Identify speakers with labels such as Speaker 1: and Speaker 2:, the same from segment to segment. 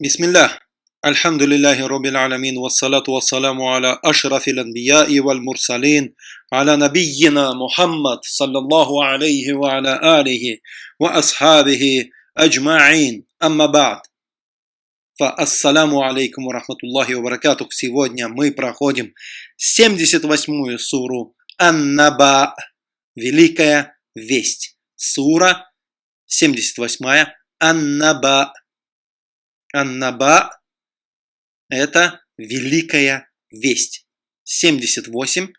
Speaker 1: بسم الله الحمد لله رب العالمين والصلاة والسلام على أشرف الأنبياء والمرسلين على نبينا محمد صلى الله عليه وعلى آله وأصحابه أجمعين أما بعد فالسلام عليكم ورحمة الله وبركاته Сегодня мы проходим 78-ю суру Ан-Наба Великая Весть Сура 78 Ан-Наба Аннаба – это великая весть. 78,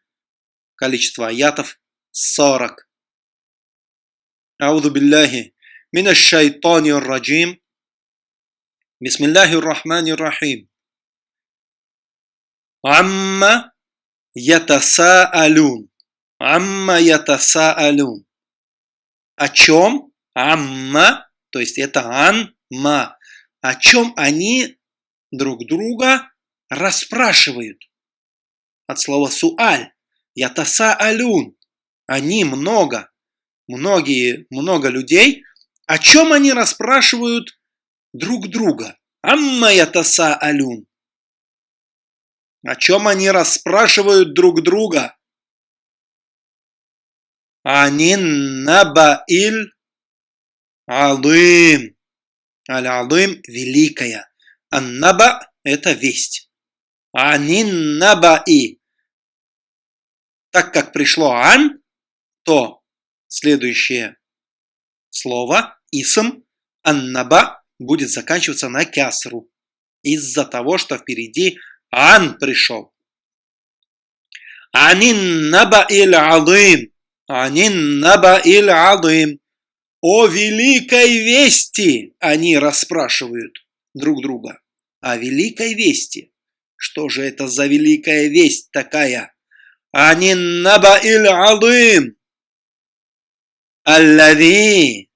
Speaker 1: количество аятов 40. Ауду билляхи мина шайтани раджим. Бисмиллахи рахмани рахим. Амма ятасаалюн. Амма ятасаалюн. О чем? Амма, то есть это анма, о чем они друг друга расспрашивают. От слова суаль. Ятаса алюн. Они много, многие, много людей. О чем они расспрашивают друг друга? Амма ятаса алюн. О чем они расспрашивают друг друга? Анин набаиль алым. Аль-Алым – великая. Ан-Наба – это весть. Анин-Наба-И. Так как пришло Ан, то следующее слово, Исм, Ан-Наба, будет заканчиваться на кясру. Из-за того, что впереди Ан пришел. Анин-Наба-Иль-Алым. Анин-Наба-Иль-Алым. О великой вести они расспрашивают друг друга. О великой вести. Что же это за великая весть такая? Они наба иль алым. Аллави.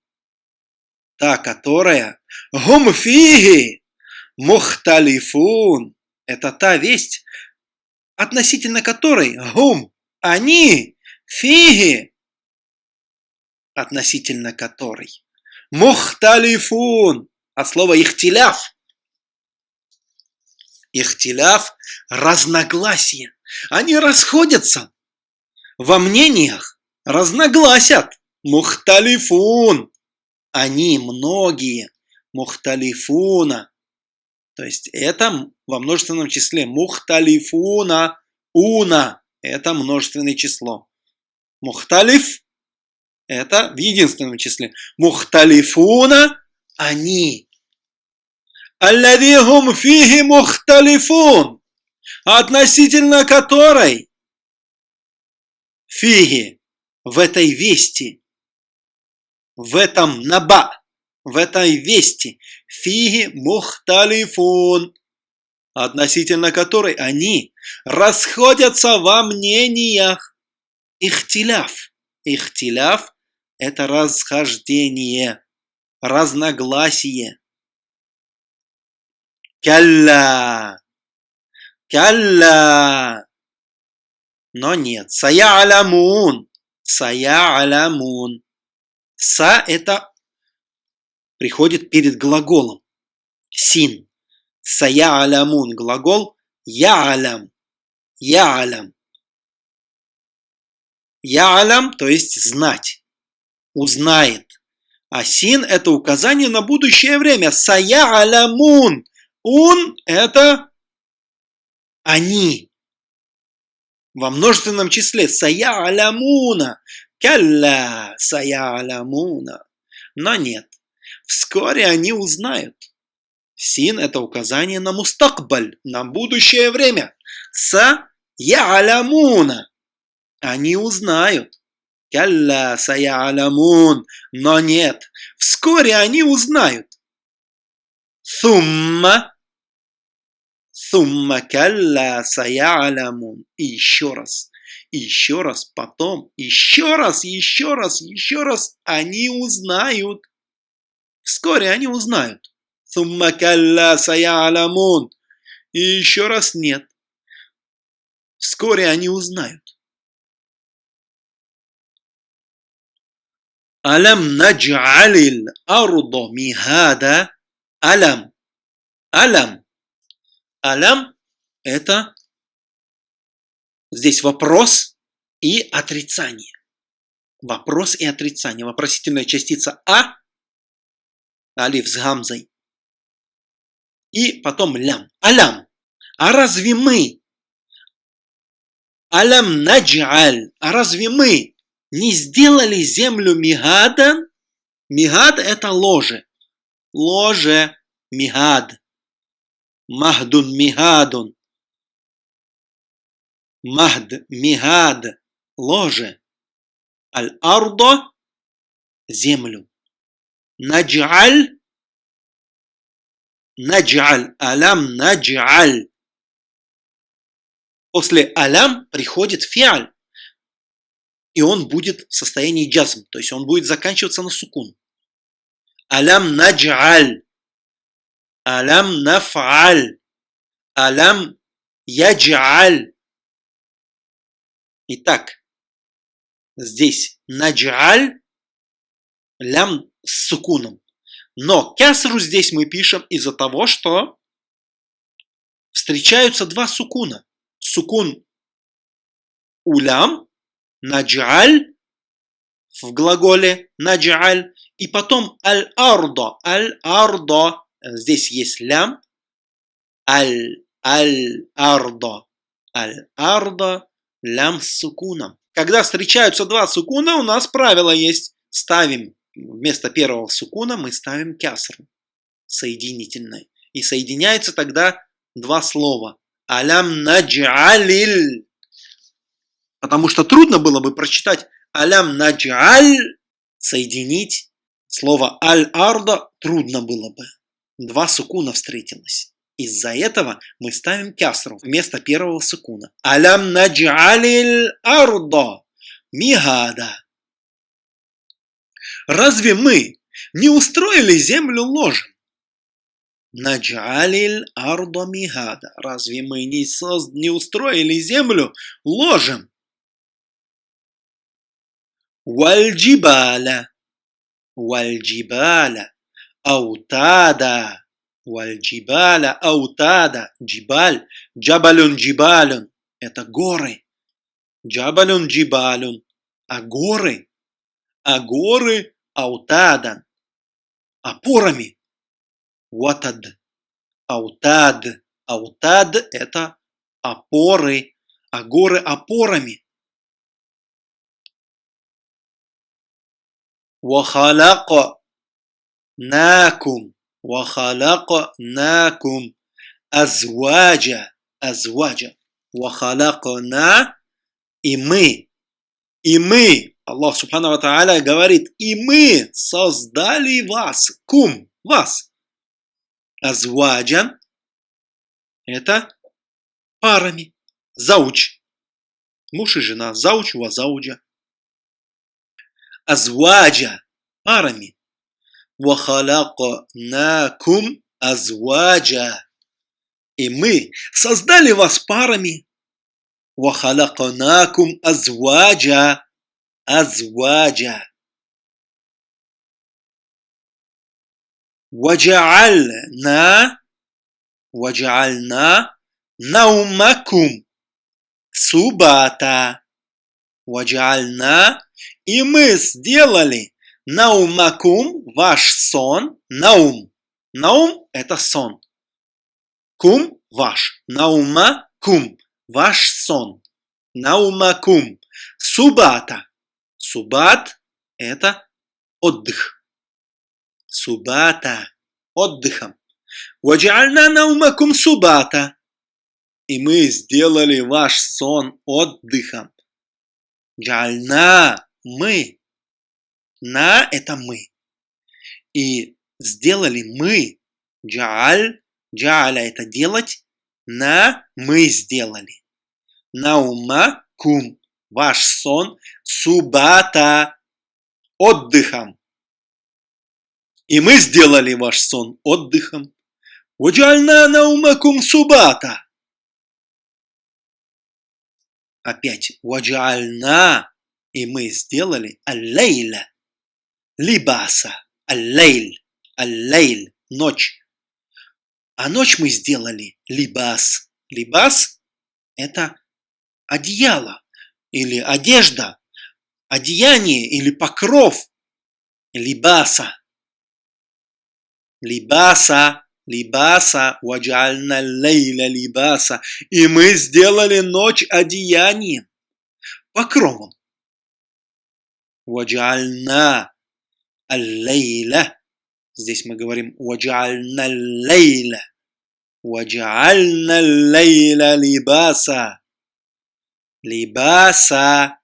Speaker 1: Та, которая гумфиги мухталифун. Это та весть, относительно которой гум, они, фиги, относительно которой. Мухталифун от слова ихтиляф. Ихтиляф – разногласие. Они расходятся во мнениях, разногласят. Мухталифун. Они многие. Мухталифуна. То есть это во множественном числе. Мухталифуна. Уна. Это множественное число. Мухталиф это в единственном числе. Мухталифуна – они. Аллавихум фиги мухталифун, относительно которой фиги в этой вести, в этом наба, в этой вести, фиги мухталифун, относительно которой они расходятся во мнениях. Ихтиляф. Ихтиляф это расхождение, разногласие. Калла. Калла. Но нет. Сая алямун. Сая алямун. Са это приходит перед глаголом. Син. Сая алямун. Глагол я алям. Я алям. Я алям, то есть знать узнает. А син – это указание на будущее время. Сая алямун. Ун – это они. Во множественном числе. Сая алямуна. Калля сая алямуна. Но нет. Вскоре они узнают. Син – это указание на мустакбаль, на будущее время. Са я алямуна. Они узнают. Калля сая'алямун. Но нет, вскоре они узнают. Сумма. Сумма калля сая'алямун. И еще раз. И еще раз, потом, еще раз, еще раз, еще раз они узнают. Вскоре они узнают. Сумма калля сая'алямун. И еще раз нет. Вскоре они узнают. Алям надж'алил ардо михада. Алям. Алям. Алям – это здесь вопрос и отрицание. Вопрос и отрицание. Вопросительная частица А, алиф с гамзой, и потом лям. Алям. А разве мы? Алям наджаль. А разве мы не сделали землю мигадан? Мигад это ложе. Ложе. Мигад. Махдун мигадун. Махд мигад. Ложе. Аль-ардо. Землю. Наджаль. Наджаль. Алям наджаль. После алям приходит фиаль. И он будет в состоянии джазм. То есть он будет заканчиваться на сукун. Алям наджаль. Алям нафаль. Алям яджаль. Итак, здесь наджаль, лям с сукуном. Но кясру здесь мы пишем из-за того, что встречаются два сукуна. Сукун улям, наджаль, в глаголе наджаль, и потом аль-ардо, аль-ардо, здесь есть лям, аль-аль-ардо, аль-ардо, лям с сукуном. Когда встречаются два сукуна, у нас правило есть. Ставим вместо первого сукуна мы ставим кясру соединительной. И соединяется тогда два слова. Алям наджалиль. Потому что трудно было бы прочитать алям наджаль, соединить слово аль-арда трудно было бы. Два сукуна встретилось. Из-за этого мы ставим кясру вместо первого сукуна. Алям наджалиль ардо мигада. Разве мы не устроили землю ложем? Наджалиль ардо мигада. Разве мы не, соз... не устроили землю ложем? Вальджибаля. Вальджибаля. Аутада. Вальджибаля аутада. Джибаль. Джабалюн джибалюн. Это горы. Джабалюн джибалюн. А горы. А горы аутадан. Опорами. Ватад. Аутад. Аутад – это опоры, а горы опорами. Вахаляка накум. وخلقناكم أزواجا أزواجا وخلقنا и мы и мы Аллах Субхану Тааля говорит и мы создали вас кум вас азваджан это парами зауч муж и жена зауч ва зауджа азваджа парами وَخَلَقْنَاكُمْ أَزْوَاجًا И мы создали вас парами. وَخَلَقْنَاكُمْ أَزْوَاجًا أَزْوَاجًا وَجَعَلْنَا وَجَعَلْنَا نَوْمَكُمْ субата. Ваджальна. И мы сделали Наумакум – ваш сон. Наум. Наум – это сон. Кум – ваш. Наума – кум. Ваш сон. Наумакум. Субата. Субат – это отдых. Субата – отдыхом. Ваджальна наумакум субата. И мы сделали ваш сон отдыхом. Джальна – мы на – это мы. И сделали мы. Джааль. Джааля – это делать. На – мы сделали. Наума – кум. Ваш сон. Субата – отдыхом. И мы сделали ваш сон отдыхом. Ваджальна наумакум субата. Опять. Ваджальна. И мы сделали аллейля либаса, аллейль, аллейль, ночь. А ночь мы сделали либас. Либас – это одеяло или одежда, одеяние или покров. Либаса. Либаса, либаса, ваджальна лейля либаса. И мы сделали ночь одеянием, покровом. Ваджальна аллейля. Здесь мы говорим ваджальна лейля. Ваджальна лейля либаса. Либаса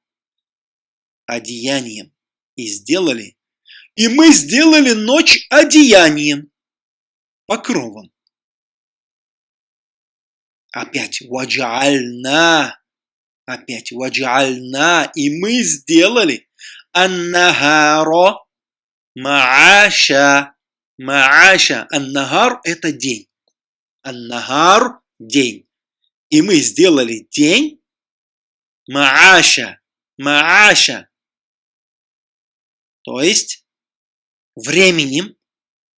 Speaker 1: одеянием. И сделали. И мы сделали ночь одеянием, покровом. Опять ваджальна. Опять ваджальна. И мы сделали. Аннахаро Мааша. Мааша. Аннахар – это день. Аннахар – день. И мы сделали день Мааша. Мааша. То есть временем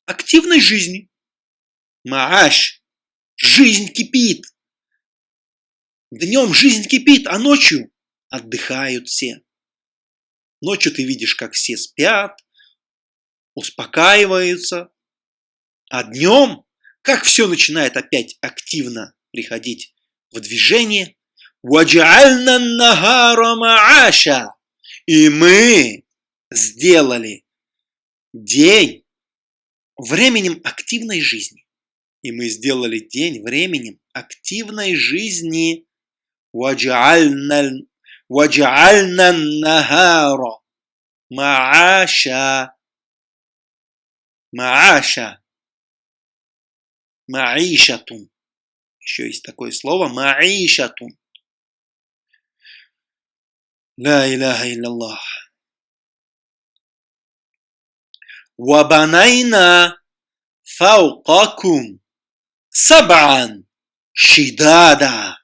Speaker 1: активной жизни. Мааш. Жизнь кипит. Днем жизнь кипит, а ночью отдыхают все. Ночью ты видишь, как все спят, успокаиваются. А днем, как все начинает опять активно приходить в движение, И мы сделали день временем активной жизни. И мы сделали день временем активной жизни. «Ваджальна нагара мааша» Мааша. Маишатун. Еще есть такое слово. Маишатун. لا إله إلا الله وبنينا فوقكم سبعا شدادا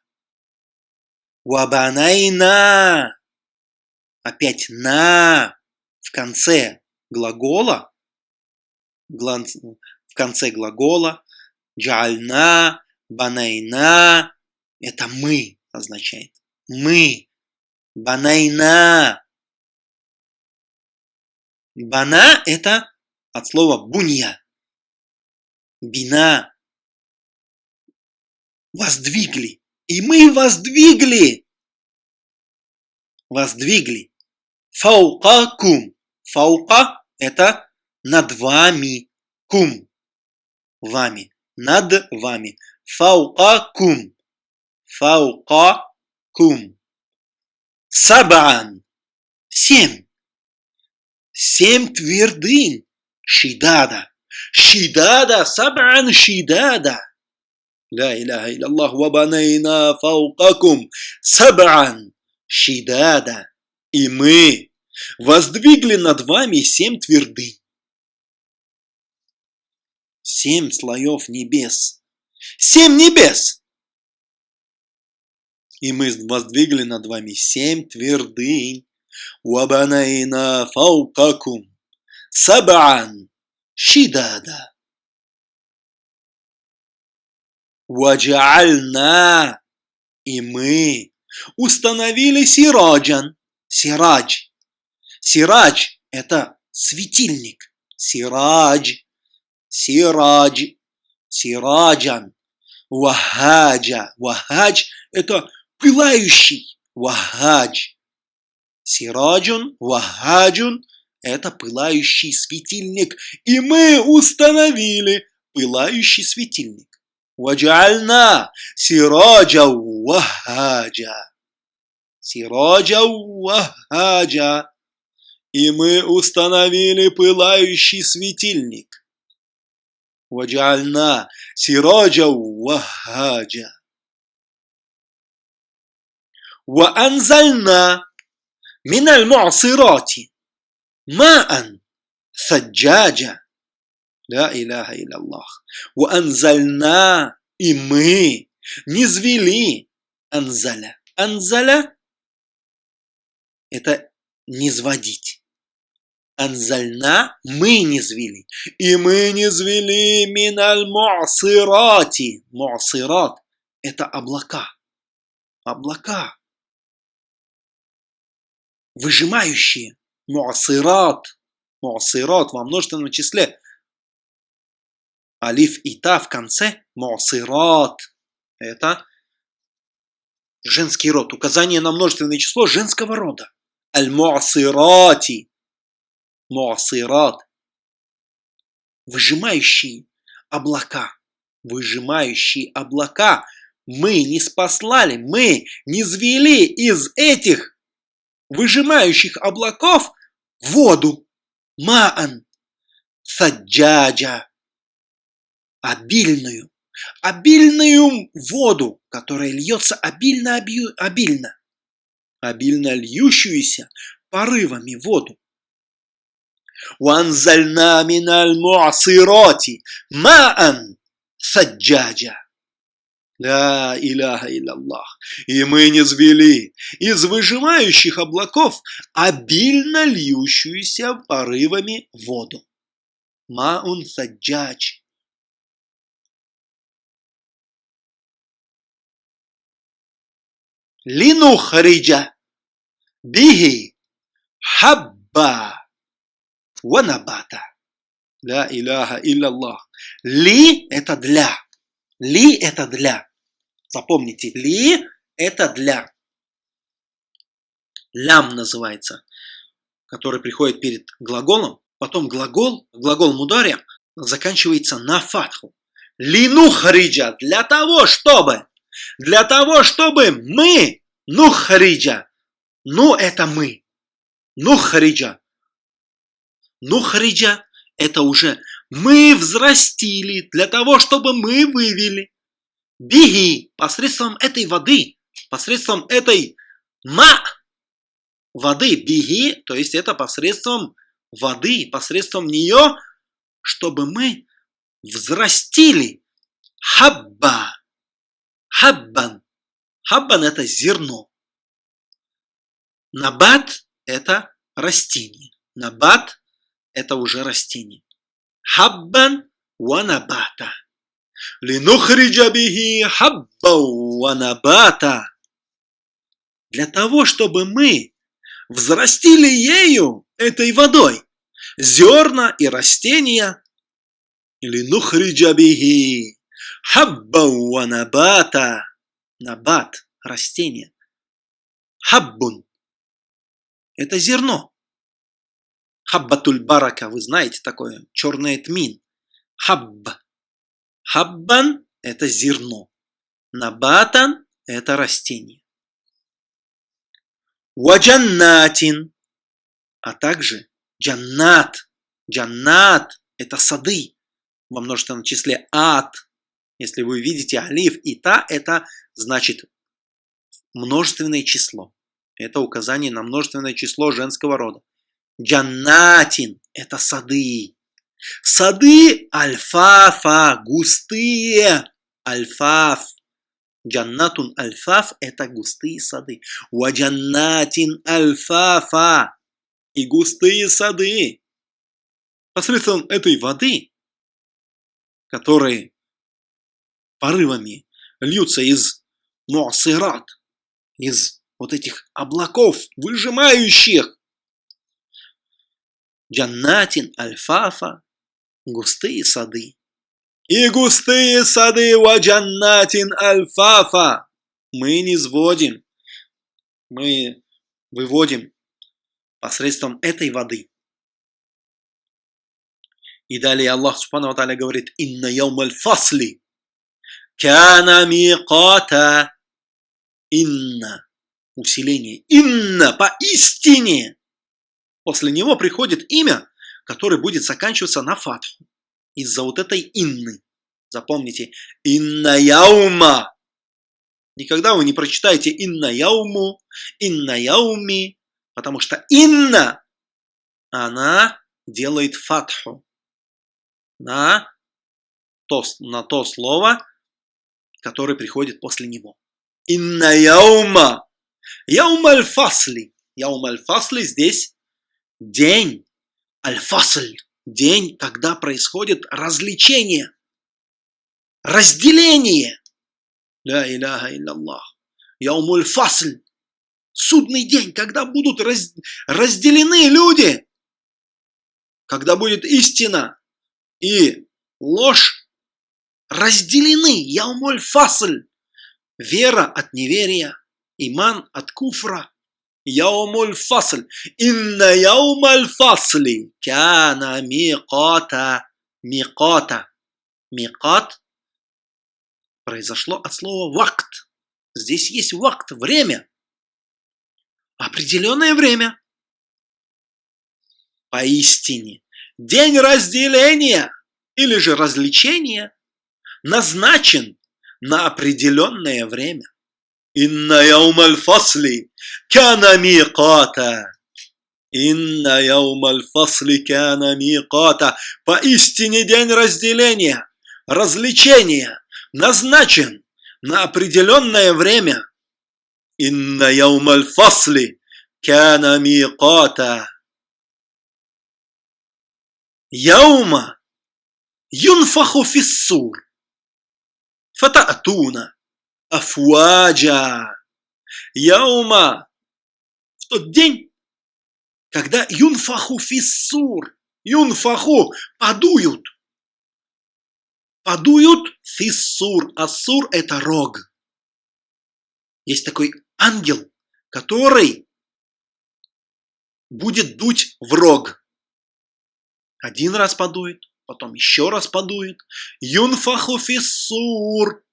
Speaker 1: Уабанайна. Опять на в конце глагола, в конце глагола, джальна, банайна, это мы означает. Мы, банайна. Бана – это от слова бунья. Бина – воздвигли. И мы воздвигли. Воздвигли. Фаукакум. Фаука – это над вами. Кум. Вами. Над вами. Фаука кум. Фаука кум. Сабан. Семь. Семь твердынь. Шидада. Шидада. Сабан шидада. لا إله إلا الله وبنينا فوقكم سبعا شدادا и мы воздвигли над вами семь твердынь семь слоев небес. Семь небес! И мы воздвигли над вами семь твердынь. Вабанайна фаукакум сабан шидада. Ваджаальна и мы установили сираджан. Сирадж. Сирадж – это светильник. Сирадж сирадж, сираджан, вахаджа. Вахадж – это пылающий, вахадж. Сираджун, вахаджун – это пылающий светильник. И мы установили пылающий светильник. Ваджальна сираджа вахаджа. Сираджа вахаджа. И мы установили пылающий светильник. وجعلنا سراجا وهاجا وأنزلنا من المعصرات ماء ثجاجا да иляха Аллах. У анзальна и мы не низвели анзаля. Анзаля – это не низводить. Анзальна мы не низвели. И мы не низвели миналь муасирати. Муасират – это облака. Облака. Выжимающие. Муасират. Муасират во множественном числе – Алиф и та в конце. Муасират. Это женский род. Указание на множественное число женского рода. Аль-муасирати муасират, выжимающие облака, выжимающие облака. Мы не спаслали, мы не звели из этих выжимающих облаков воду. Маан, саджаджа, обильную, обильную воду, которая льется обильно-обильно, обильно льющуюся порывами воду. وأنزلنا من المعصرات ماء سجاجا Ля иляха Аллах. И мы не звели из выжимающих облаков обильно льющуюся порывами воду. Маун саджач. Линухриджа. Биги. Хабба ванабата. Ля иляха илляллах. Ли – это для. Ли – это для. Запомните, ли – это для. Лям называется, который приходит перед глаголом. Потом глагол, глагол мударя заканчивается на фатху. Лину хариджа, для того, чтобы, для того, чтобы мы, ну хариджа, ну это мы, ну хариджа, Нухриджа – это уже мы взрастили для того, чтобы мы вывели. Беги посредством этой воды, посредством этой ма воды. Беги, то есть это посредством воды, посредством нее, чтобы мы взрастили хабба. Хаббан. Хаббан – это зерно. Набат – это растение. Набат это уже растение. Хаббан ванабата. Линухриджа бихи хабба ванабата. Для того, чтобы мы взрастили ею, этой водой, зерна и растения. Линухриджа бихи хабба ванабата. Набат – растение. Хаббун – это зерно. Хаббатуль барака, вы знаете такое, черный тмин. Хабб. Хаббан – это зерно. Набатан – это растение. Ваджаннатин, а также джаннат. Джаннат – это сады во множественном числе ад. Если вы видите алиф и та, это значит множественное число. Это указание на множественное число женского рода. Джаннатин – это сады. Сады альфафа, густые. Альфаф. Джаннатун альфаф – это густые сады. Уаджаннатин альфафа. И густые сады. Посредством этой воды, которые порывами льются из муасират, из вот этих облаков, выжимающих Джаннатин альфафа, густые сады. И густые сады ва джаннатин альфафа. Мы не сводим, мы выводим посредством этой воды. И далее Аллах Субхану говорит, «Инна яум аль-фасли, кана миqата». Инна, усиление, инна, поистине, После него приходит имя, которое будет заканчиваться на фатху. Из-за вот этой инны. Запомните, инна яума. Никогда вы не прочитаете инна яуму, инна яуми, потому что инна, она делает фатху на то, на то слово, которое приходит после него. Инна яума. Яум аль-фасли. Яум аль-фасли здесь день, Аль-Фасль – день, когда происходит развлечение, разделение. Ля иляха илляллах. Яумуль Фасль – судный день, когда будут раз, разделены люди, когда будет истина и ложь разделены. Яумуль Фасль – вера от неверия, иман от куфра – Яумуль фасль. Инна яумаль фасли кяна миқата. Миқата. Миқат произошло от слова вакт. Здесь есть вакт, время. Определенное время. Поистине, день разделения или же развлечения назначен на определенное время. Инна яумаль фасли кана миqата. Инна яумаль фасли кана миqата. Поистине день разделения, развлечения назначен на определенное время. Инна яумаль фасли кана миqата. Яума юнфаху фиссур. Фатаатуна афуаджа. Яума. В тот день, когда юнфаху фиссур, юнфаху подуют. Подуют фиссур. Ассур это рог. Есть такой ангел, который будет дуть в рог. Один раз подует, потом еще раз подует. Юнфаху фиссур.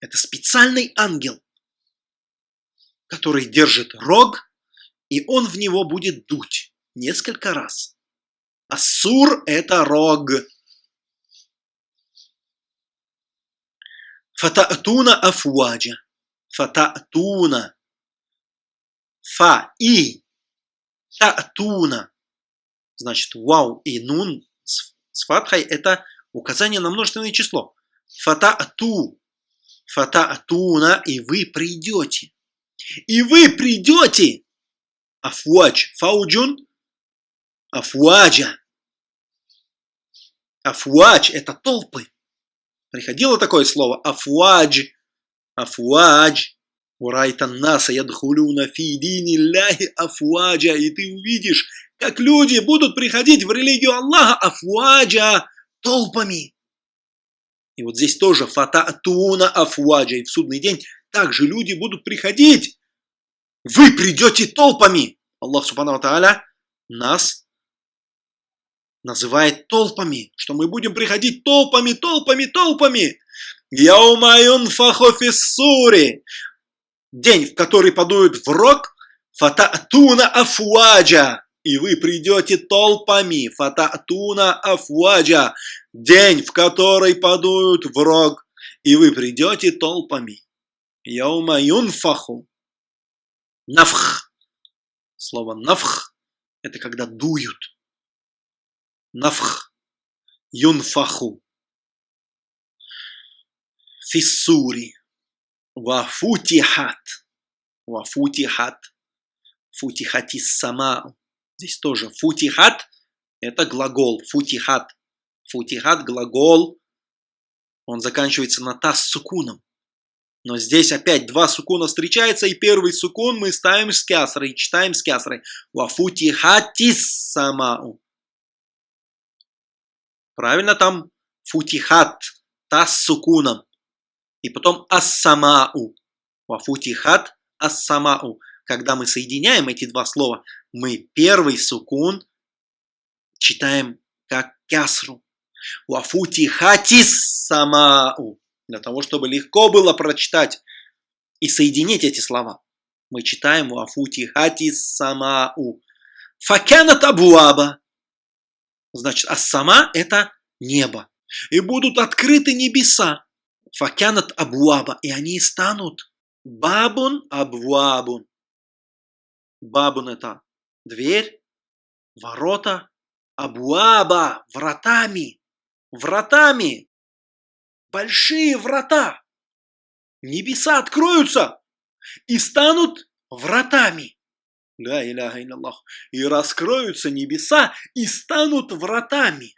Speaker 1: Это специальный ангел, который держит рог, и он в него будет дуть несколько раз. Ассур – это рог. Фатаатуна афуаджа. Фатаатуна. Фа и таатуна. Значит, вау и нун с фатхой – это указание на множественное число. Фатаату фатаатуна, и вы придете. И вы придете. Афуадж, фауджун, афуаджа. Афуадж – это толпы. Приходило такое слово афуадж, афуадж. Урайтан наса ядхулюна фи дини ляхи афуаджа. И ты увидишь, как люди будут приходить в религию Аллаха афуаджа толпами. И вот здесь тоже фатаатуна афуаджа. И в судный день также люди будут приходить. Вы придете толпами. Аллах Субхану Тааля нас называет толпами, что мы будем приходить толпами, толпами, толпами. Яумаюн фахофиссури. День, в который подуют в рог, фатаатуна афуаджа и вы придете толпами, фататуна афуаджа, день, в который подуют в рог, и вы придете толпами. Яума юнфаху. Нафх. Слово нафх – это когда дуют. Нафх. Юнфаху. Фиссури. Вафутихат. Вафутихат. Футихатис сама. Здесь тоже футихат – это глагол. Футихат. Футихат – глагол. Он заканчивается на та с сукуном. Но здесь опять два сукуна встречаются, и первый сукун мы ставим с кясрой, читаем с кясрой. Вафутихатис самау. Правильно там футихат, та с сукуном. И потом ассамау. Вафутихат ассамау. Когда мы соединяем эти два слова, мы первый сукун читаем как кясру. Вафути хатис самау. Для того, чтобы легко было прочитать и соединить эти слова. Мы читаем вафути хатис самау. Факянат абуаба. Значит, а сама это небо. И будут открыты небеса. Факянат абуаба. И они станут бабун абуабун. Бабун это дверь, ворота, абуаба, вратами, вратами, большие врата. Небеса откроются и станут вратами. Ля иляха Аллах. И раскроются небеса и станут вратами.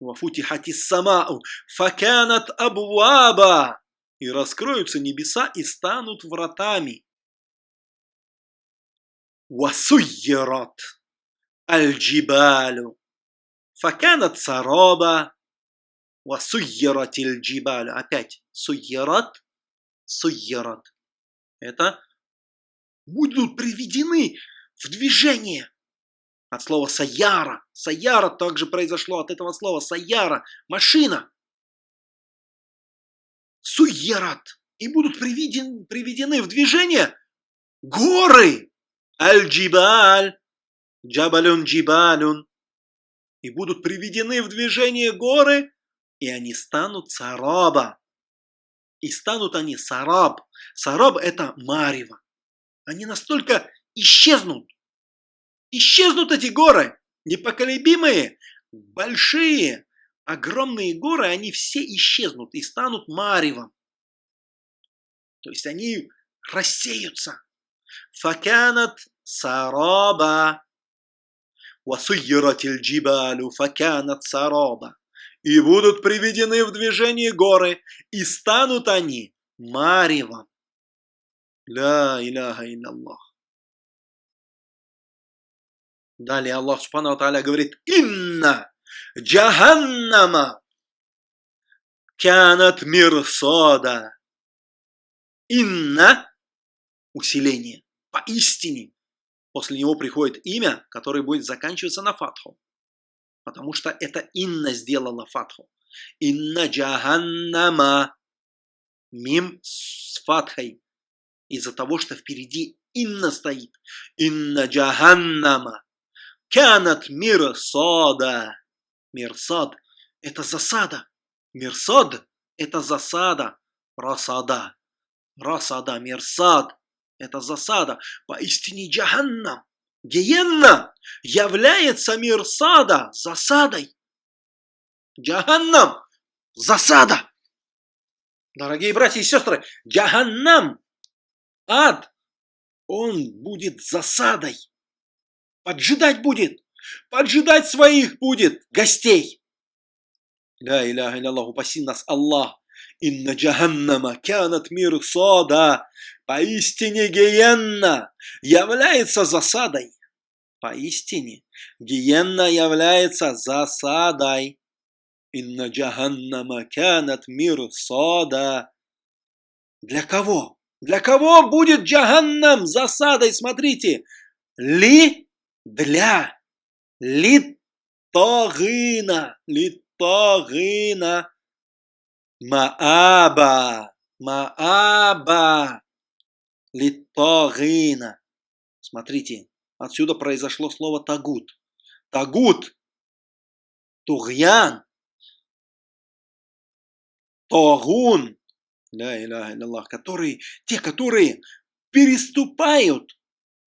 Speaker 1: Вафутихати самау. Факанат абуаба. И раскроются небеса и станут вратами. Васуйерат аль-джибалю. Факанат сараба. Васуйерат аль-джибалю. Опять суйерат, суйерат. Это будут приведены в движение. От слова саяра. Саяра также произошло от этого слова. Саяра. Машина. Суерат. И будут приведен, приведены в движение горы. Аль-Джибаль. Джабалюн Джибалюн. И будут приведены в движение горы, и они станут сараба. И станут они сараб. Сараб это марево. Они настолько исчезнут. Исчезнут эти горы, непоколебимые, большие, огромные горы, они все исчезнут и станут маревом. То есть они рассеются. Факанат сараба. Васуйрат джибалю факанат сараба. И будут приведены в движение горы, и станут они маревом. Ля иляха илlallah. Далее Аллах Субхану Тааля говорит, «Инна джаханнама кянат мирсода». Инна – усиление, поистине. После него приходит имя, которое будет заканчиваться на фатху. Потому что это инна сделала фатху. Инна джаханнама. Мим с фатхой. Из-за того, что впереди инна стоит. Инна джаханнама. Канат мирсада. Мирсад – это засада. Мирсад – это засада. Расада. Расада, мирсад – это засада. Поистине джаханнам. Гиенна является мирсада засадой. Джаханнам – засада. Дорогие братья и сестры, джаханнам, ад, он будет засадой поджидать будет, поджидать своих будет гостей. Ля иляха Аллах, упаси нас Аллах. Инна джаханнама кянат мир сода. Поистине гиенна является засадой. Поистине гиенна является засадой. Инна джаханнама кянат мир сода. Для кого? Для кого будет джаханнам засадой? Смотрите. Ли для литогына, литогына, мааба, мааба, литогына. Смотрите, отсюда произошло слово тагут. Тагут, тугьян, тогун, да, иляха Аллах, которые, те, которые переступают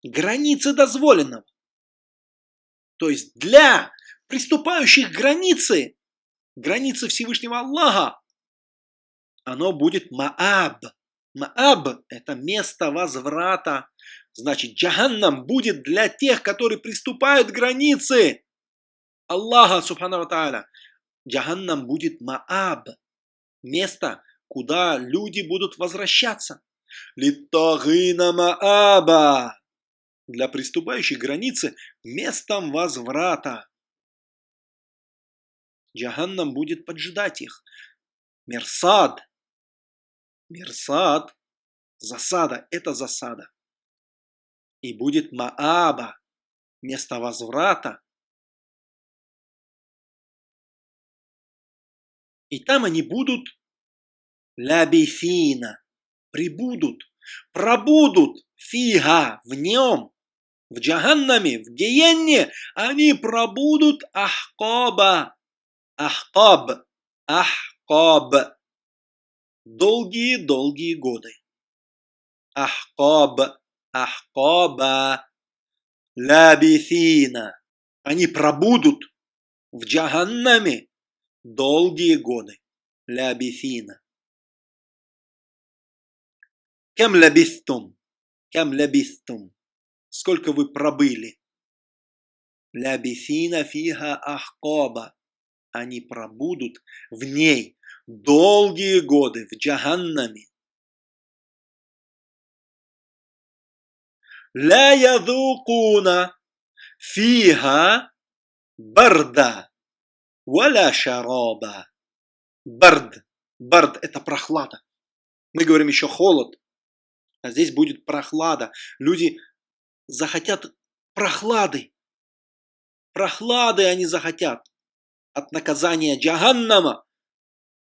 Speaker 1: границы дозволенного. То есть для приступающих границы, границы Всевышнего Аллаха, оно будет Мааб. Мааб – это место возврата. Значит, джаханнам будет для тех, которые приступают границы Аллаха, субхану тааля. Джаханнам будет Мааб. Место, куда люди будут возвращаться. Литтагина Мааба для приступающих границы местом возврата. Джаханнам будет поджидать их. Мерсад. Мерсад. Засада. Это засада. И будет Мааба. Место возврата. И там они будут лябифина. Прибудут. Пробудут. Фига. В нем в Джаханнаме, в Гиенне, они пробудут Ахкоба. Ахкоб. Ахкоб. Долгие-долгие годы. Ахкоб. Ахкоба. Лабифина. Они пробудут в Джаханнаме долгие годы. Лабифина. Кем лабистум? Кем лабистум? Сколько вы пробыли? Лябифина фиха ахкоба. Они пробудут в ней долгие годы, в джаханнаме. لا يذوقون فيها барда ولا шараба. Бард. Бард – это прохлада. Мы говорим еще холод, а здесь будет прохлада. Люди захотят прохлады. Прохлады они захотят от наказания Джаганнама.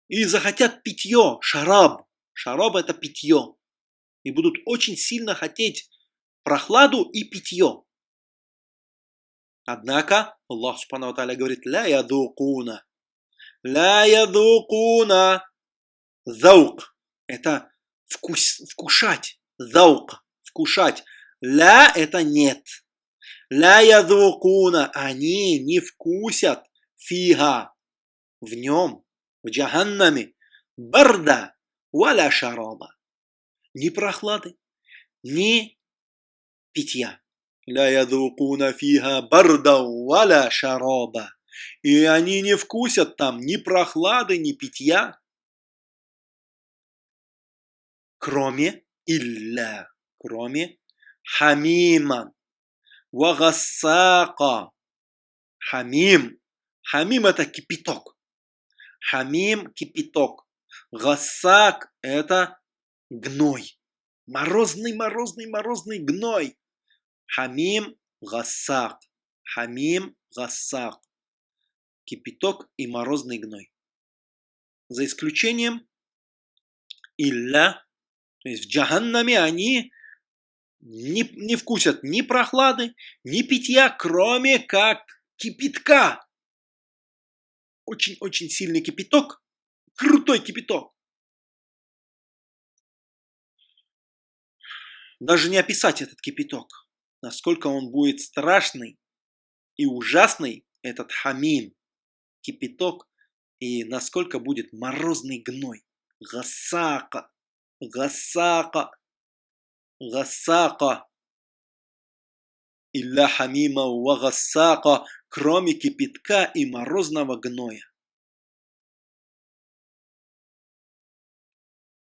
Speaker 1: И захотят питье, шараб. Шараб – это питье. И будут очень сильно хотеть прохладу и питье. Однако Аллах Субхану Тааля говорит «Ля ядукуна». «Ля ядукуна». Заук – это вкус, вкушать. Заук – вкушать. «Ля» – это нет. «Ля ядукуна». Они не вкусят фига. В нем, в джаханнаме. Барда валя шараба. Ни прохлады, ни питья. Ля ядукуна фиха барда валя шараба. И они не вкусят там ни прохлады, ни питья. Кроме илля, кроме хамиман, вагассака. Хамим. Хамим это кипяток. Хамим – кипяток. Гасак – это гной. Морозный, морозный, морозный гной. Хамим гасак. Хамим гасак. Кипяток и морозный гной. За исключением илля, то есть в джаханнаме они не, не вкусят ни прохлады, ни питья, кроме как кипятка. Очень-очень сильный кипяток, крутой кипяток. Даже не описать этот кипяток насколько он будет страшный и ужасный, этот хамим, кипяток, и насколько будет морозный гной. Гасака, гасака, гасака. Хамима ва гасака, кроме кипятка и морозного гноя.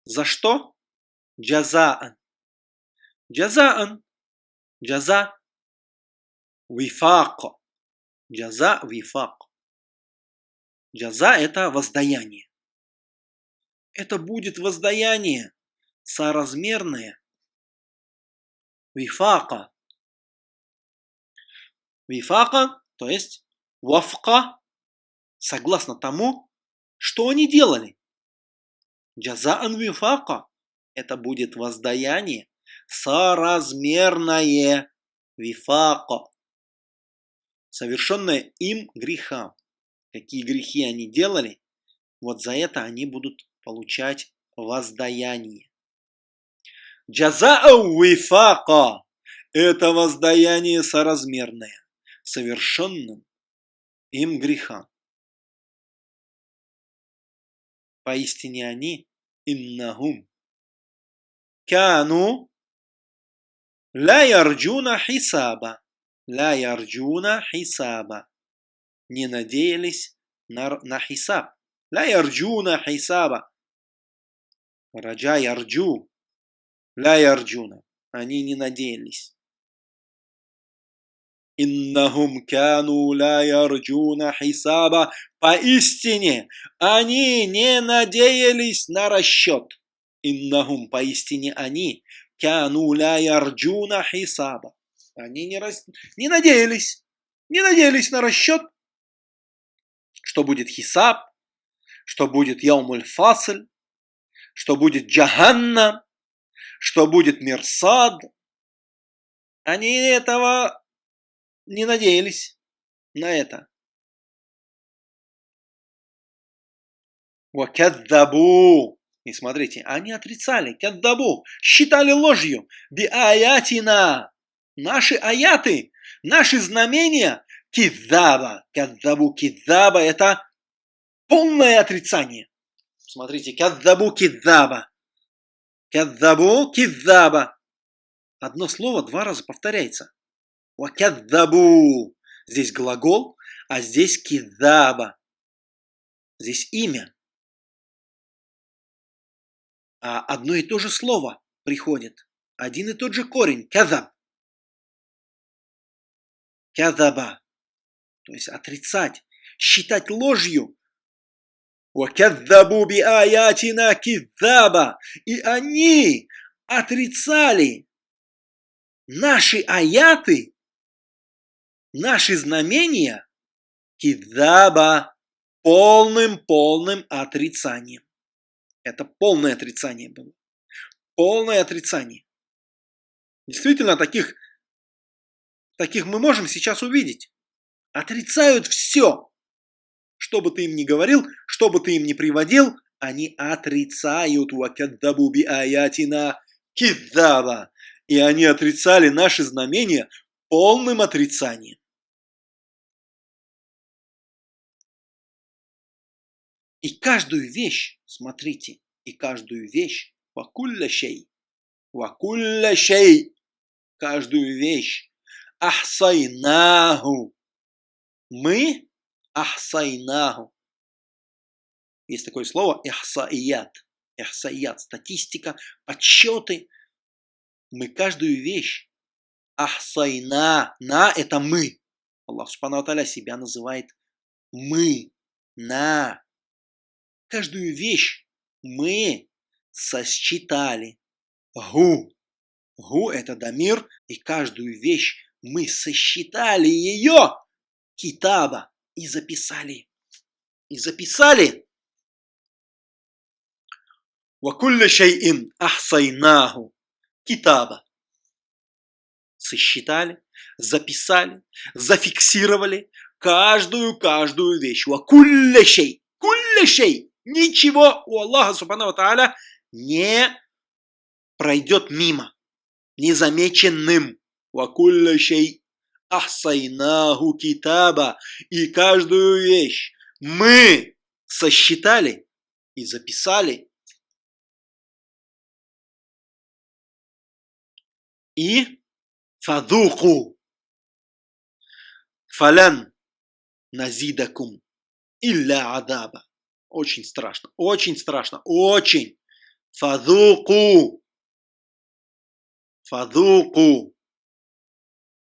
Speaker 1: За что? Джазаан. Джазаан Джаза вифак. Джаза вифак. Джаза – это воздаяние. Это будет воздаяние соразмерное вифака. Вифака, то есть вафка, согласно тому, что они делали. Джазаан вифака – это будет воздаяние соразмерное вифако, совершенное им греха. Какие грехи они делали, вот за это они будут получать воздаяние. Джаза'у вифака – это воздаяние соразмерное, совершенным им греха. Поистине они иннахум кяну Ля ярджуна хисаба. Ля ярджуна хисаба. Не надеялись на, на хисаб. Ля ярджуна хисаба. Раджа ярджу. Ля ярджуна. Они не надеялись. Иннахум кану ля хисаба. Поистине, они не надеялись на расчет. Иннахум, поистине они Кяну ля хисаба. Они не, рас... не надеялись, не надеялись на расчет, что будет хисаб, что будет яумуль фасль, что будет джаханна, что будет мирсад. Они этого не надеялись на это. Вакаддабу. И смотрите, они отрицали, каддабу, считали ложью, биаятина, наши аяты, наши знамения, кидаба, каддабу, кидаба, это полное отрицание. Смотрите, каддабу, кидаба, каддабу, кидаба. Одно слово два раза повторяется. Вакяддабу. Здесь глагол, а здесь кидаба. Здесь имя. А одно и то же слово приходит. Один и тот же корень. Кядаб. Кядаба. То есть отрицать, считать ложью. Вакяддабу би аятина кидаба. И они отрицали наши аяты наши знамения, кидаба, полным-полным отрицанием. Это полное отрицание было. Полное отрицание. Действительно, таких, таких мы можем сейчас увидеть. Отрицают все. Что бы ты им ни говорил, что бы ты им ни приводил, они отрицают вакаддабу би аятина киддаба. И они отрицали наши знамения полным отрицанием. И каждую вещь, смотрите, и каждую вещь, вакулля шей, каждую вещь, ахсайнаху, мы ахсайнаху. Есть такое слово ихсаият, ихсаият, статистика, подсчеты. Мы каждую вещь ахсайна, на это мы. Аллах Субхану себя называет мы, на, Каждую вещь мы сосчитали. Гу. Гу – это Дамир, и каждую вещь мы сосчитали ее, китаба, и записали. И записали. Вакулля шайин ахсайнаху китаба. Сосчитали, записали, зафиксировали каждую-каждую вещь. Вакулля шей, кулля шей. Ничего у Аллаха Субхану Тааля не пройдет мимо, незамеченным. Ахсайнаху китаба. И каждую вещь мы сосчитали и записали. И фадуку фалян назидакум илля адаба. Очень страшно, очень страшно, очень. Фадуку. Фадуку.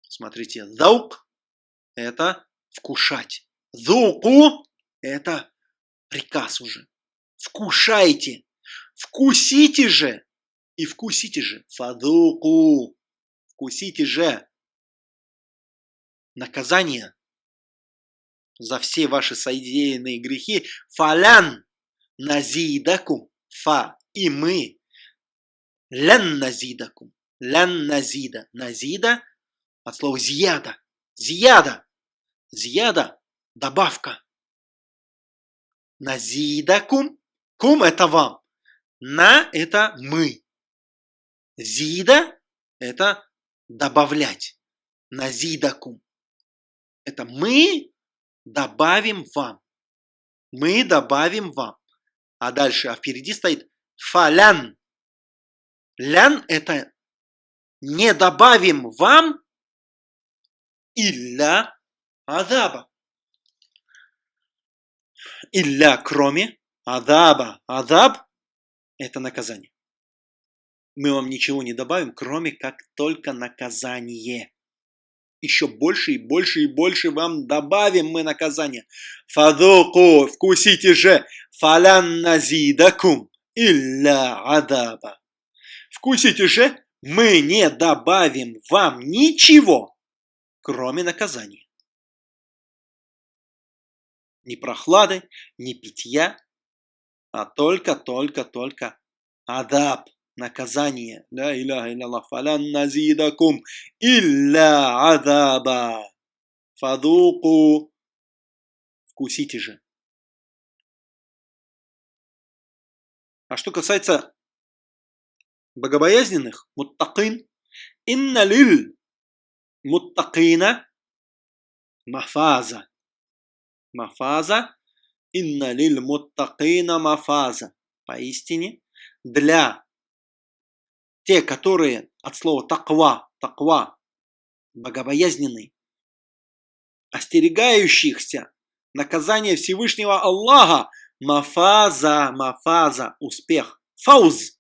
Speaker 1: Смотрите, заук – это вкушать. Зуку – это приказ уже. Вкушайте. Вкусите же. И вкусите же. Фадуку. Вкусите же. Наказание за все ваши содеянные грехи. Фалян назидакум. Фа. И мы. Лян назидакум. Лян назида. Назида от слова зияда. Зияда. Зияда. Добавка. Назидакум. Кум это вам. На это мы. Зида это добавлять. Назидакум. Это мы добавим вам. Мы добавим вам. А дальше, а впереди стоит фалян. Лян это не добавим вам илля адаба. Илля кроме адаба. Адаб это наказание. Мы вам ничего не добавим, кроме как только наказание еще больше и больше и больше вам добавим мы наказание. Фадуку, вкусите же, фалян назидакум, илля адаба. Вкусите же, мы не добавим вам ничего, кроме наказания. Ни прохлады, ни питья, а только, только, только адаб наказание. Фадуку. Вкусите же. А что касается богобоязненных, муттакин, инна лиль муттакина мафаза. Мафаза. Инна лиль муттакина мафаза. Поистине, для те, которые от слова таква, таква, богобоязненный, остерегающихся наказания Всевышнего Аллаха, мафаза, мафаза, успех, фауз,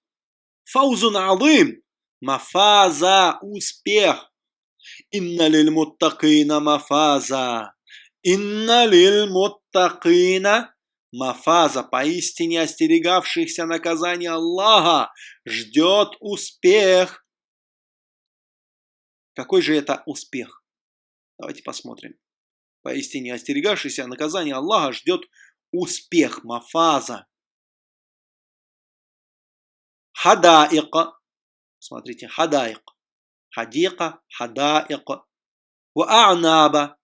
Speaker 1: фаузун алым, мафаза, успех. Инна лиль муттакина мафаза. Инна лиль муттакина мафаза. Поистине остерегавшихся наказания Аллаха ждет успех. Какой же это успех? Давайте посмотрим. Поистине остерегавшийся наказания Аллаха ждет успех. Мафаза. Хадаика. Смотрите, хадаик. Хадика, хадаик. Ва'анаба.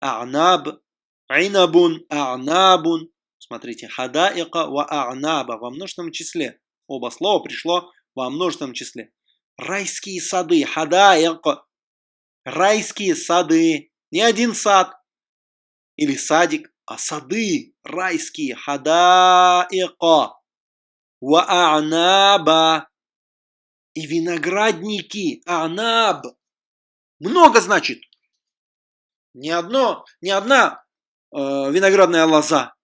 Speaker 1: А'наб. Инабун, а'набун. Смотрите, хадаика ва а'наба во множественном числе. Оба слова пришло во множественном числе. Райские сады, хадаик. Райские сады. Не один сад или садик, а сады райские. Хадаика ва а'наба. И виноградники, а'наб. Много значит. Не одно, не одна э, виноградная лоза.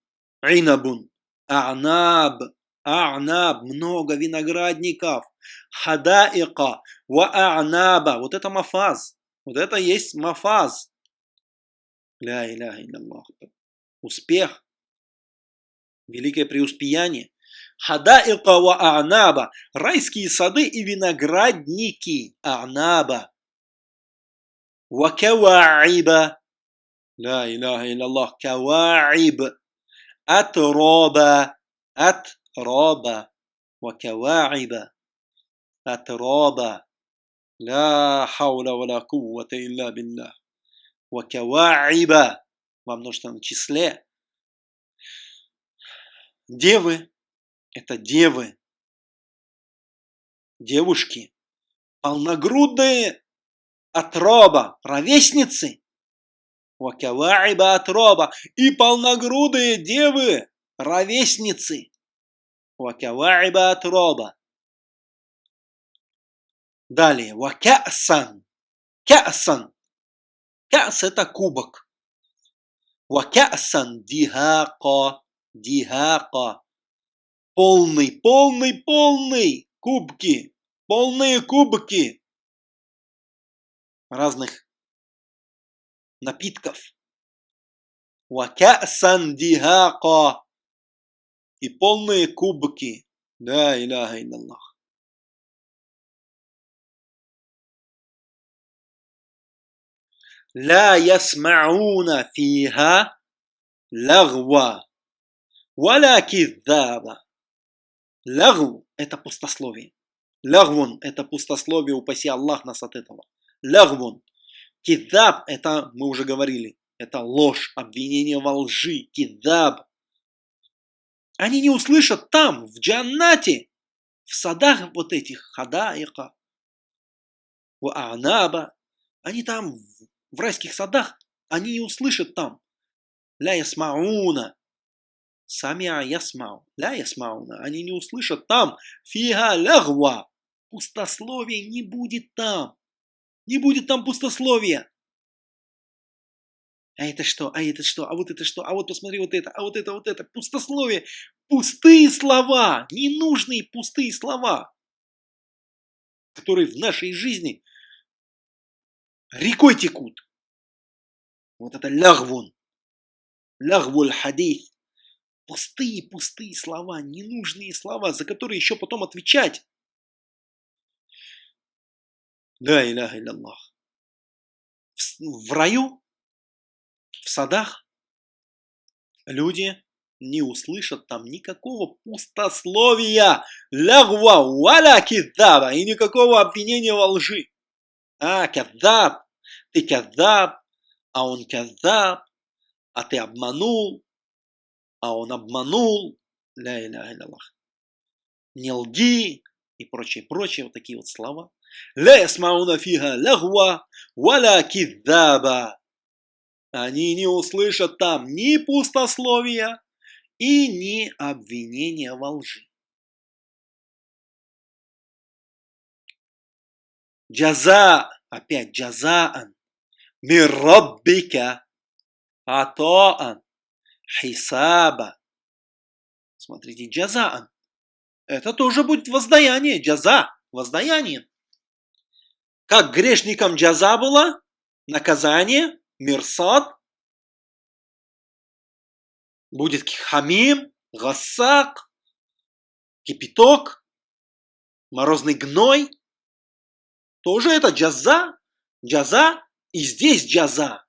Speaker 1: Инабун. А'наб. А'наб. Много виноградников. Хадаика. Ва а'наба. Вот это мафаз. Вот это есть мафаз. Ля иляха Аллах. Успех. Великое преуспеяние. Хадаика ва а'наба. Райские сады и виноградники. А'наба. Ва каваиба. Ля иляха Аллах. Каваиб. Атроба, атроба, вакаваиба, атроба. Ля хауля валя куввата илля билля. Вакаваиба во множественном числе. Девы – это девы, девушки, полногрудные отроба, ровесницы – Вакаваиба отроба и полногрудые девы, ровесницы. Вакаваиба отроба. Далее. Вакясан. Кясан. Кяс это кубок. Вакясан дихака. Дихака. Полный, полный, полный. Кубки. Полные кубки. Разных напитков. Вакясан дихака. И полные кубки. Да, иляха илlallah. لا يسمعون فيها لغوا ولا كذابا Лагу – это пустословие. Лагвун – это пустословие, упаси Аллах нас от этого. Лагвун Кидаб – это, мы уже говорили, это ложь, обвинение во лжи, кидаб. Они не услышат там, в джаннате, в садах вот этих, хадаика, у анаба, они там, в райских садах, они не услышат там. Ля ясмауна, самиа ясмау, ля ясмауна, они не услышат там, фига лягва, пустословия не будет там. Не будет там пустословия. А это что? А это что? А вот это что? А вот посмотри вот это, а вот это, вот это. Пустословие. Пустые слова. Ненужные пустые слова. Которые в нашей жизни рекой текут. Вот это лягвун. Лягвуль хадис. Пустые, пустые слова, ненужные слова, за которые еще потом отвечать. Да, иляха Аллах. В раю, в садах, люди не услышат там никакого пустословия, лягва, валя кидаба, и никакого обвинения во лжи. А, кадаб, ты кадаб, а он кадаб, а ты обманул, а он обманул, ля иляха Аллах. Не лги и прочее, прочее, вот такие вот слова. لا يسمعون فيها لغوا ولا كذابا. Они не услышат там ни пустословия и ни обвинения во лжи. Джаза, опять джазаан. Мирраббика. Атаан. Хисаба. Смотрите, джазаан. Это тоже будет воздаяние. Джаза. Воздаяние. Как грешникам джаза было, наказание, мирсад, будет хамим, гасак, кипяток, морозный гной. Тоже это джаза, джаза, и здесь джаза.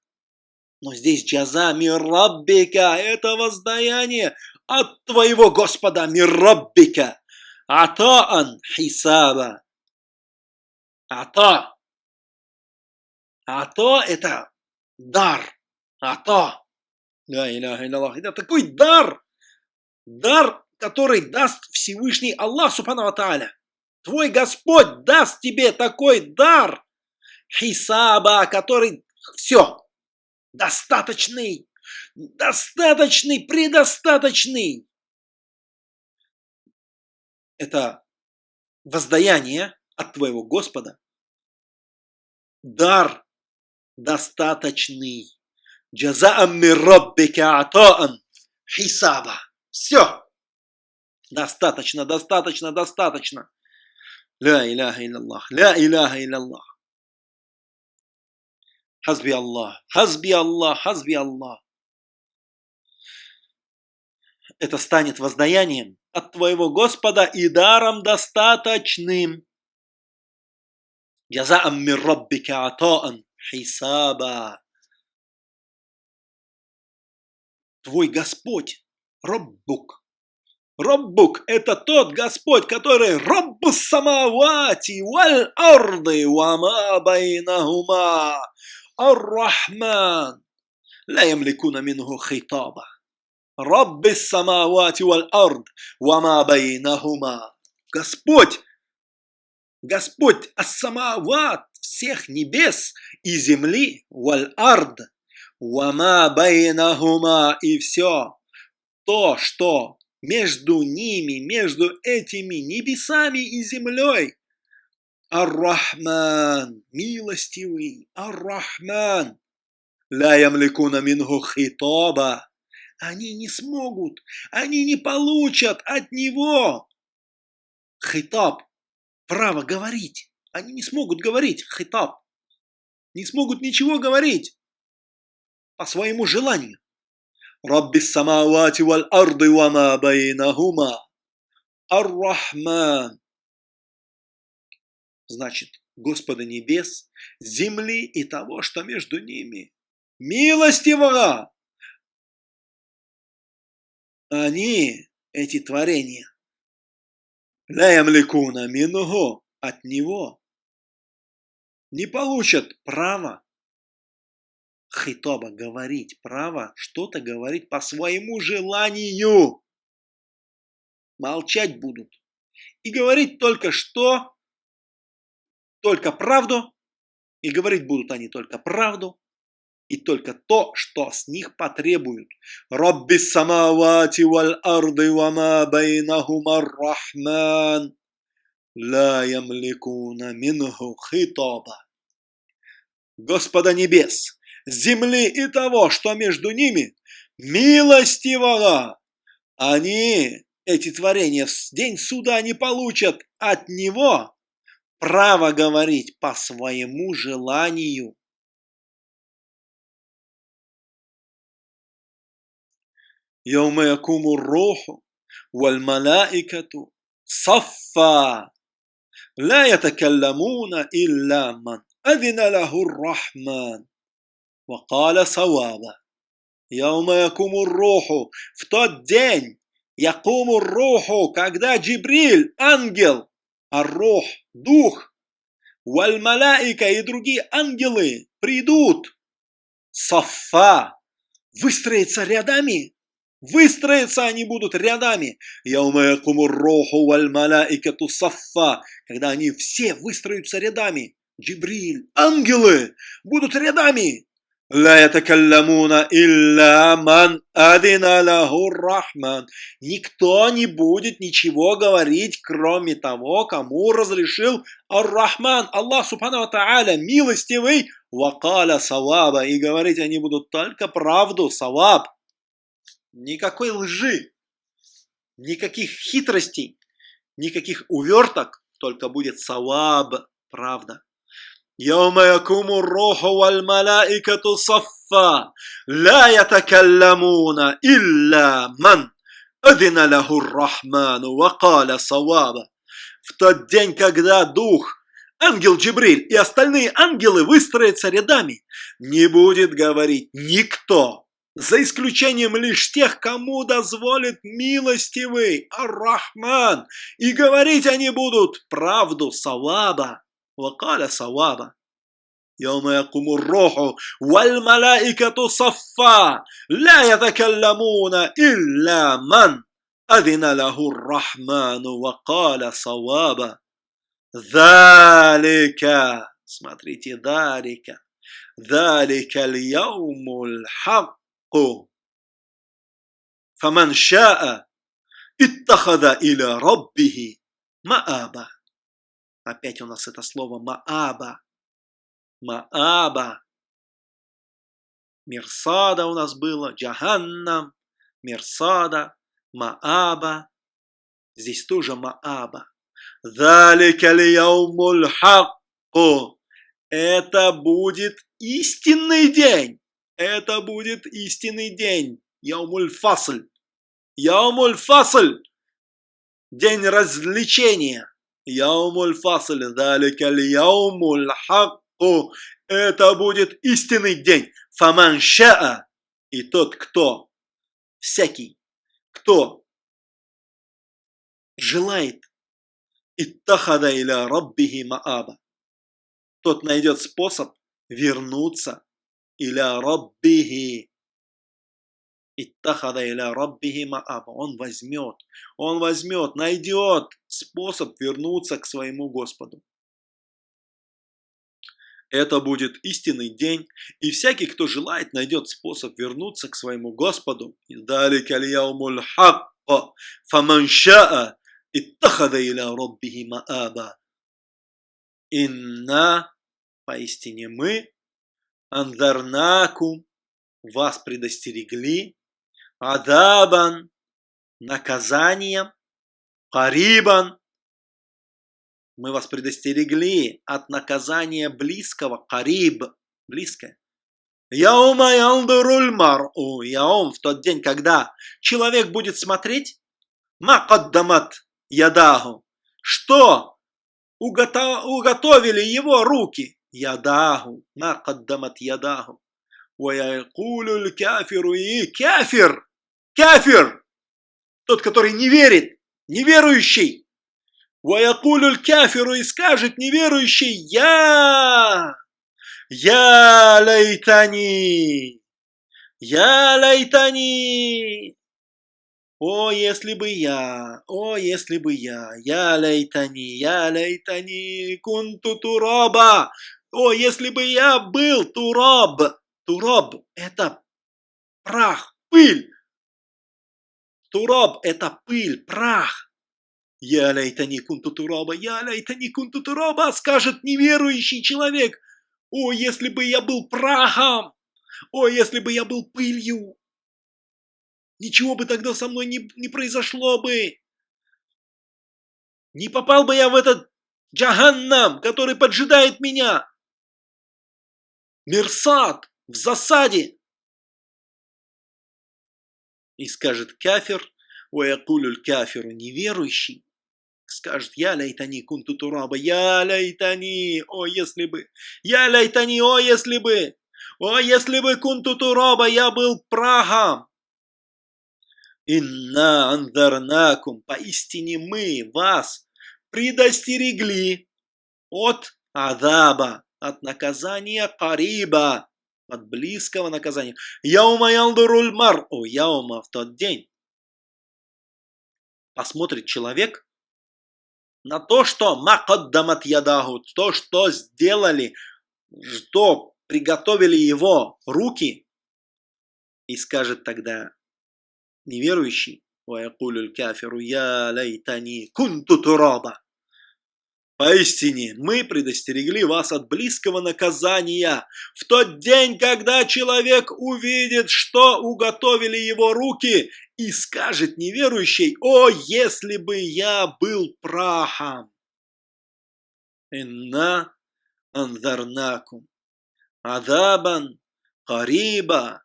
Speaker 1: Но здесь джаза мираббика, это воздаяние от твоего Господа мираббика. Атаан хисаба. Ата. Ата – это дар. Ата. Да, Аллах. Это такой дар. Дар, который даст Всевышний Аллах Субхану Тааля. Твой Господь даст тебе такой дар. Хисаба, который все, достаточный, достаточный, предостаточный. Это воздаяние от твоего Господа. Дар достаточный. Джазаам мирраббика атаан хисаба. Все. Достаточно, достаточно, достаточно. Ля иляха илляллах, ля иляха илляллах. Хазби Аллах, хазби Аллах, хазби Аллах. Это станет воздаянием от твоего Господа и даром достаточным. Джазаам мирраббика атаан хисаба. Твой Господь, Роббук. Роббук – это тот Господь, который Роббу самавати валь арды вама байнахума. Ар-Рахман. لا يملكون منه خطابا رب السماوات والأرض وما بينهما Господь, Господь Ас-Самават, всех небес и земли, валь-ард, вама байнахума, и все то, что между ними, между этими небесами и землей. Ар-Рахман, милостивый, Ар-Рахман. Ля ямликуна минху хитоба. Они не смогут, они не получат от него хитаб, право говорить. Они не смогут говорить, хитап, Не смогут ничего говорить по своему желанию. Рабби самавати валь арды вама байнахума. Ар-Рахман. Значит, Господа небес, земли и того, что между ними. Милостивого! Они, эти творения, ля ямликуна минугу, от него, не получат права хитоба говорить право, что-то говорить по своему желанию. Молчать будут. И говорить только что, только правду. И говорить будут они только правду. И только то, что с них потребуют. Робби самавати валь арды вама байнахума рахман. Ла ямликуна минху хитоба. Господа небес, земли и того, что между ними, милостивого. Они, эти творения, в день суда не получат от него право говорить по своему желанию. يوم يقوم الروح والملائكة صفا لا يتكلمون إلا من أذن له الرحمن وقال صوابا يوم يقوم الروح в тот день يقوم الروح когда Джибриль ангел الروح дух вальмалаика и другие ангелы придут сафа выстроятся рядами Выстроиться они будут рядами. Яума якуму роху валь малаикату саффа. Когда они все выстроятся рядами. Джибриль, ангелы будут рядами. لا يتكلمون إلا من أذن له الرحمن. Никто не будет ничего говорить, кроме того, кому разрешил Ар-Рахман, Аллах Субхану Тааля, милостивый, вакаля саваба. И говорить они будут только правду, саваб. Никакой лжи, никаких хитростей, никаких уверток, только будет саваб, правда. يوم يقوم الروح والملائكة صفا لا يتكلمون إلا من أذن له الرحمن وقال صوابا В тот день, когда Дух, ангел Джибриль и остальные ангелы выстроятся рядами, не будет говорить никто, за исключением лишь тех, кому дозволит милостивый Ар-Рахман, и говорить они будут правду Саваба. وقال صوابا يوم يقوم الروح والملائكة صفا لا يتكلمون إلا من أذن له الرحمن وقال صوابا ذلك смотрите ذلك ذلك اليوم الحق فمن شاء اتخذ إلى ربه مآبا Опять у нас это слово Мааба. Мааба. Мирсада у нас было, Джаханнам, Мирсада, Мааба. Здесь тоже Мааба. Это будет истинный день. Это будет истинный день. Яумуль фасль. Яумуль фасль. День развлечения. Яумуль фасль, далекаль яумуль хакку. Это будет истинный день. Фаман шаа. И тот, кто, всякий, кто желает иттахада иля раббихи мааба. Тот найдет способ вернуться иля раббихи Иттахада иля раббихи мааба. Он возьмет, он возьмет, найдет способ вернуться к своему Господу. Это будет истинный день, и всякий, кто желает, найдет способ вернуться к своему Господу. Далика лияумуль хакка, фаман шаа, иттахада иля раббихи мааба. Инна, поистине мы, андарнакум, вас предостерегли, адабан, наказанием, карибан. Мы вас предостерегли от наказания близкого, кариб, близкое. Яума ялдуруль мар'у, яум, в тот день, когда человек будет смотреть, макаддамат ядаху, что уготовили его руки, ядаху, макаддамат ядаху. Ваякулюль кафиру и кафир, кафир, тот, который не верит, неверующий. Ваякулюль кафиру и скажет неверующий, я, я лайтани, я лайтани. О, если бы я, о, если бы я, я лайтани, я лайтани, кунту тураба. О, если бы я был тураб, Тураб – это прах, пыль. Тураб – это пыль, прах. Я лайтани кунту тураба, я лайтани кунту тураба, скажет неверующий человек. О, если бы я был прахом! О, если бы я был пылью! Ничего бы тогда со мной не, не произошло бы. Не попал бы я в этот джаганнам, который поджидает меня. Мерсад, в засаде. И скажет кафир, уякулюль кафиру неверующий, скажет, я лайтани кунту тураба, я лайтани, о, если бы, я лайтани, о, если бы, о, если бы кунту тураба, я был прахом. Инна андарнакум, поистине мы вас предостерегли от адаба, от наказания кариба, от близкого наказания. Яума ялдуруль мар, о, яума в тот день. Посмотрит человек на то, что макаддамат ядаху, то, что сделали, что приготовили его руки, и скажет тогда неверующий, ويقول الكافر يا ليتني كنت ترابا Поистине, мы предостерегли вас от близкого наказания в тот день, когда человек увидит, что уготовили его руки, и скажет неверующий, «О, если бы я был прахом!» «Инна анзарнакум адабан кариба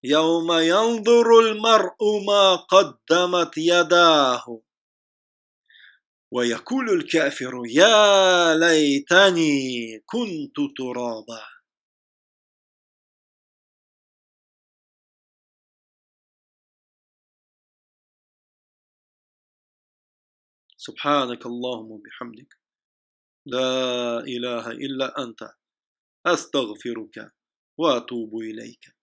Speaker 1: яума янзуру мар'у ма каддамат ядаху ويقول الكافر يا ليتني كنت ترابا. سبحانك اللهم وبحمدك لا إله إلا أنت أستغفرك وأتوب إليك.